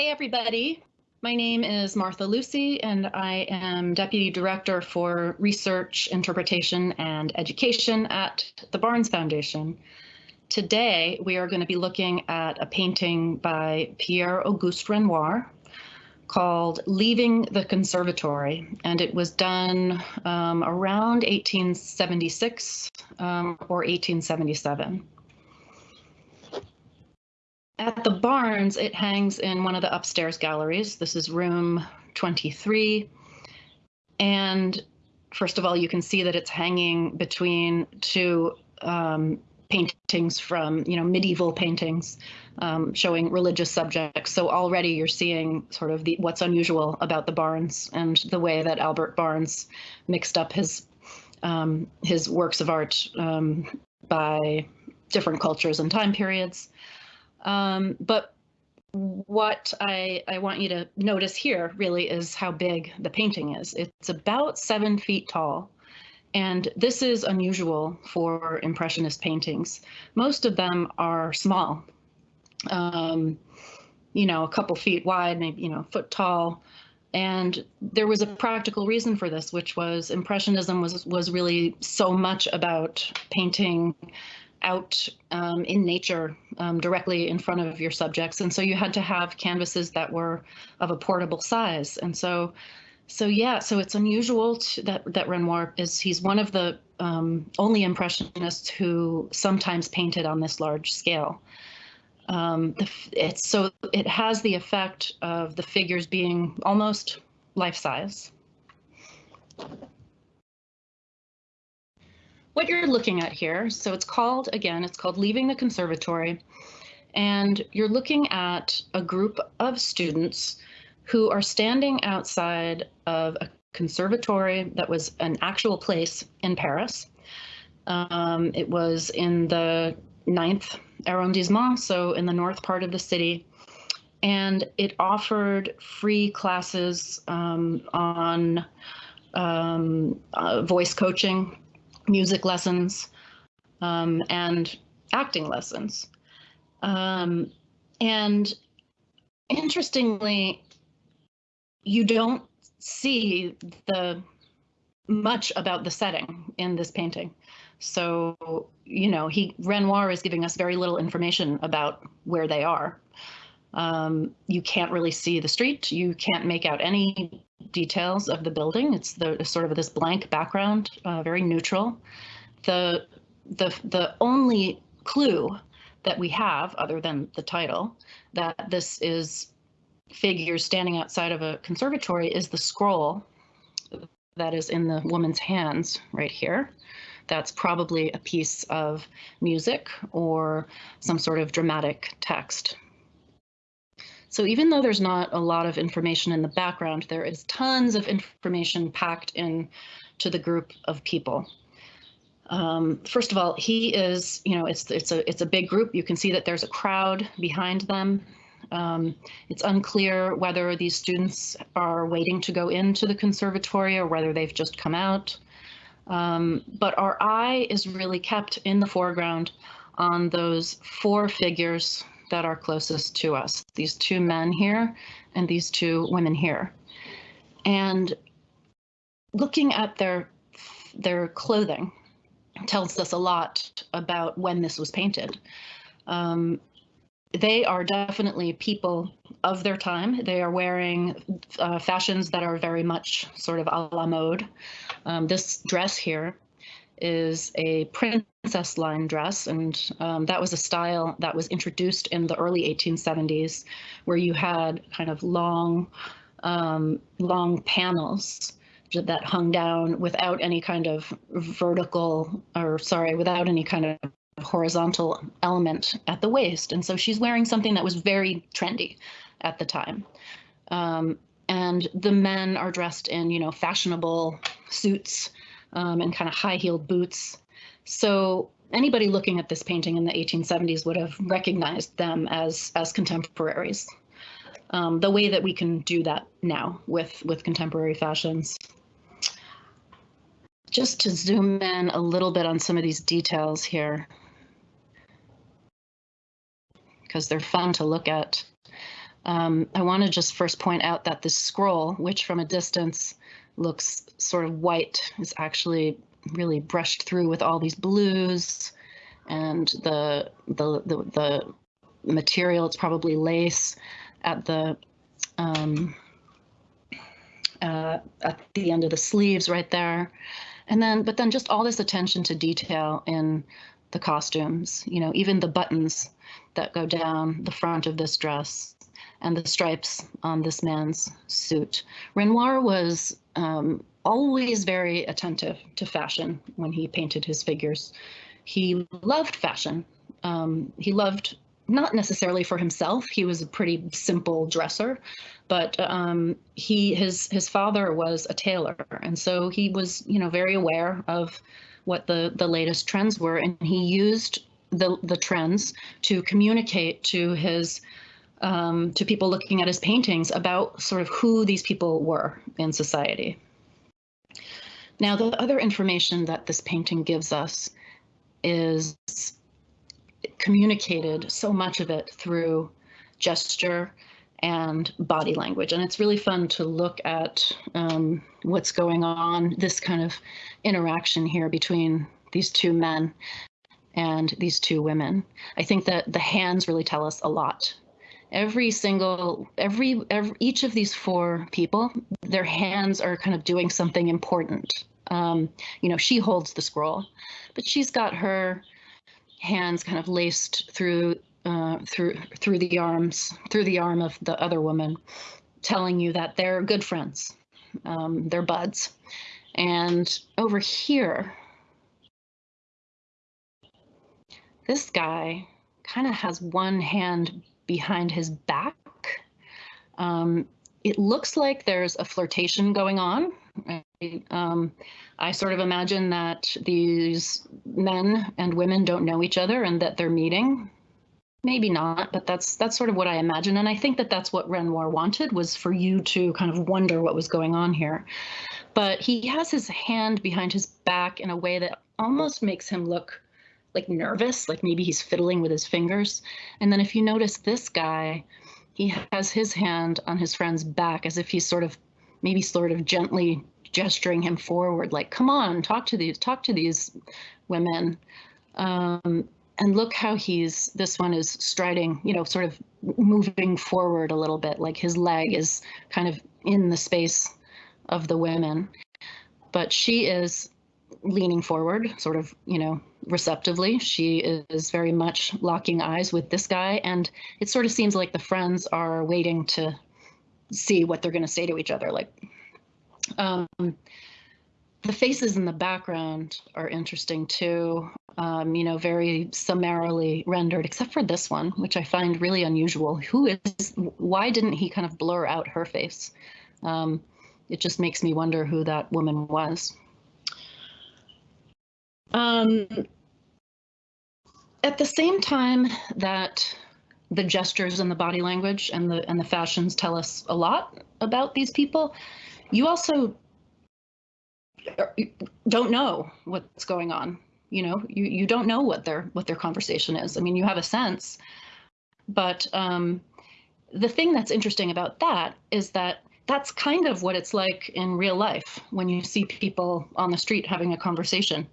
Hey, everybody. My name is Martha Lucy, and I am Deputy Director for Research, Interpretation, and Education at the Barnes Foundation. Today, we are going to be looking at a painting by Pierre-Auguste Renoir called Leaving the Conservatory, and it was done um, around 1876 um, or 1877. At the Barnes, it hangs in one of the upstairs galleries. This is room 23. And first of all, you can see that it's hanging between two um, paintings from, you know, medieval paintings um, showing religious subjects. So already you're seeing sort of the what's unusual about the Barnes and the way that Albert Barnes mixed up his um, his works of art um, by different cultures and time periods. Um, but what I, I want you to notice here really is how big the painting is. It's about seven feet tall. And this is unusual for Impressionist paintings. Most of them are small, um, you know, a couple feet wide, maybe, you know, foot tall. And there was a practical reason for this, which was Impressionism was was really so much about painting out um, in nature um, directly in front of your subjects. And so you had to have canvases that were of a portable size. And so, so yeah, so it's unusual to, that, that Renoir is, he's one of the um, only impressionists who sometimes painted on this large scale. Um, the, it's so it has the effect of the figures being almost life size what you're looking at here, so it's called, again, it's called Leaving the Conservatory, and you're looking at a group of students who are standing outside of a conservatory that was an actual place in Paris. Um, it was in the ninth arrondissement, so in the north part of the city. And it offered free classes um, on um, uh, voice coaching music lessons, um, and acting lessons. Um, and interestingly, you don't see the much about the setting in this painting. So, you know, he Renoir is giving us very little information about where they are. Um, you can't really see the street. You can't make out any details of the building. It's the sort of this blank background, uh, very neutral. The the the only clue that we have, other than the title, that this is figures standing outside of a conservatory is the scroll that is in the woman's hands right here. That's probably a piece of music or some sort of dramatic text. So even though there's not a lot of information in the background, there is tons of information packed in to the group of people. Um, first of all, he is, you know, it's it's a it's a big group. You can see that there's a crowd behind them. Um, it's unclear whether these students are waiting to go into the conservatory or whether they've just come out. Um, but our eye is really kept in the foreground on those four figures that are closest to us, these two men here and these two women here. And looking at their their clothing tells us a lot about when this was painted. Um, they are definitely people of their time. They are wearing uh, fashions that are very much sort of a la mode. Um, this dress here is a princess line dress, and um, that was a style that was introduced in the early 1870s, where you had kind of long, um, long panels that hung down without any kind of vertical, or sorry, without any kind of horizontal element at the waist. And so she's wearing something that was very trendy at the time. Um, and the men are dressed in, you know, fashionable suits um, and kind of high heeled boots. So anybody looking at this painting in the 1870s would have recognized them as as contemporaries. Um, the way that we can do that now with with contemporary fashions. Just to zoom in a little bit on some of these details here, because they're fun to look at. Um, I want to just first point out that this scroll, which from a distance looks sort of white, is actually really brushed through with all these blues and the the the, the material. It's probably lace at the um, uh, at the end of the sleeves right there. And then, but then just all this attention to detail in the costumes, you know, even the buttons that go down the front of this dress and the stripes on this man's suit. Renoir was um, always very attentive to fashion when he painted his figures. He loved fashion. Um, he loved not necessarily for himself. He was a pretty simple dresser, but um, he his his father was a tailor, and so he was you know very aware of what the the latest trends were, and he used the the trends to communicate to his um, to people looking at his paintings about sort of who these people were in society. Now, the other information that this painting gives us is communicated so much of it through gesture and body language. And it's really fun to look at um, what's going on, this kind of interaction here between these two men and these two women. I think that the hands really tell us a lot. Every single, every, every each of these four people, their hands are kind of doing something important. Um, you know, she holds the scroll, but she's got her hands kind of laced through uh, through through the arms through the arm of the other woman, telling you that they're good friends, um, they're buds. And over here, this guy kind of has one hand behind his back. Um, it looks like there's a flirtation going on um, I sort of imagine that these men and women don't know each other and that they're meeting. Maybe not, but that's that's sort of what I imagine, and I think that that's what Renoir wanted was for you to kind of wonder what was going on here. But he has his hand behind his back in a way that almost makes him look like nervous, like maybe he's fiddling with his fingers. And then if you notice this guy, he has his hand on his friend's back as if he's sort of maybe sort of gently gesturing him forward, like, come on, talk to these, talk to these women. Um, and look how he's, this one is striding, you know, sort of moving forward a little bit, like his leg is kind of in the space of the women. But she is leaning forward, sort of, you know, receptively. She is very much locking eyes with this guy. And it sort of seems like the friends are waiting to see what they're going to say to each other. Like, um, the faces in the background are interesting too. Um, you know, very summarily rendered, except for this one, which I find really unusual. Who is? Why didn't he kind of blur out her face? Um, it just makes me wonder who that woman was. Um, at the same time that the gestures and the body language and the and the fashions tell us a lot about these people. You also don't know what's going on. You know, you you don't know what their what their conversation is. I mean, you have a sense, but um, the thing that's interesting about that is that that's kind of what it's like in real life when you see people on the street having a conversation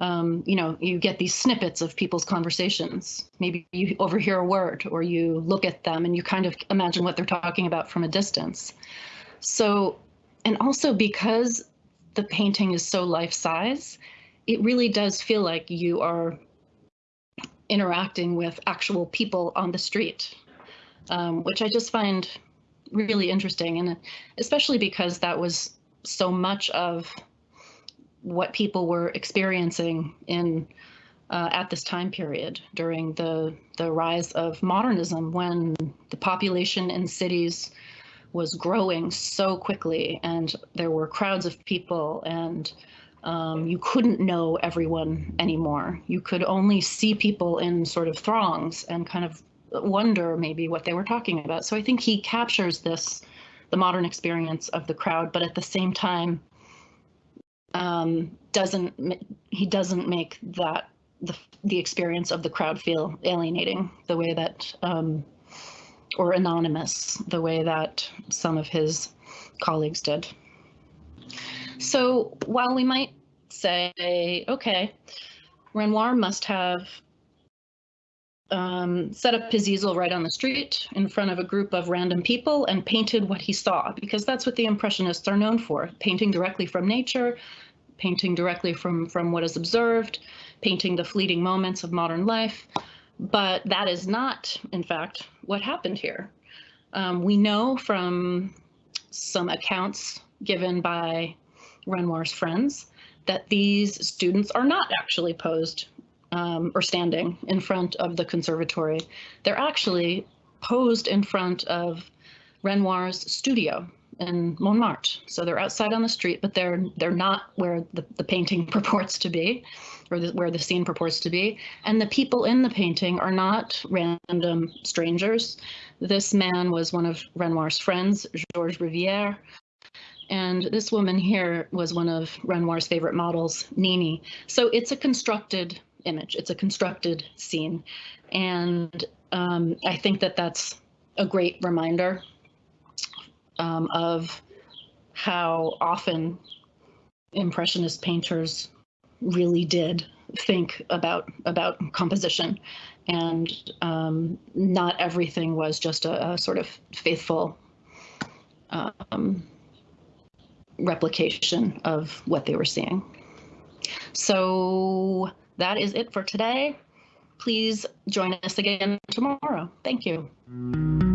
um, you know, you get these snippets of people's conversations. Maybe you overhear a word or you look at them and you kind of imagine what they're talking about from a distance. So, and also because the painting is so life size, it really does feel like you are interacting with actual people on the street, um, which I just find really interesting. And especially because that was so much of what people were experiencing in uh, at this time period during the the rise of modernism when the population in cities was growing so quickly and there were crowds of people and um, you couldn't know everyone anymore. You could only see people in sort of throngs and kind of wonder maybe what they were talking about. So I think he captures this, the modern experience of the crowd, but at the same time, um, doesn't he doesn't make that the the experience of the crowd feel alienating the way that um, or anonymous, the way that some of his colleagues did. So while we might say, okay, Renoir must have um, set up his easel right on the street in front of a group of random people and painted what he saw, because that's what the Impressionists are known for, painting directly from nature, painting directly from, from what is observed, painting the fleeting moments of modern life. But that is not, in fact, what happened here. Um, we know from some accounts given by Renoir's friends that these students are not actually posed um, or standing in front of the conservatory. They're actually posed in front of Renoir's studio in Montmartre. So they're outside on the street, but they're they're not where the, the painting purports to be, or the, where the scene purports to be. And the people in the painting are not random strangers. This man was one of Renoir's friends, Georges Rivière, and this woman here was one of Renoir's favorite models, Nini. So it's a constructed image. It's a constructed scene. And um, I think that that's a great reminder um, of how often impressionist painters really did think about about composition and um, not everything was just a, a sort of faithful um, replication of what they were seeing. So that is it for today. Please join us again tomorrow. Thank you.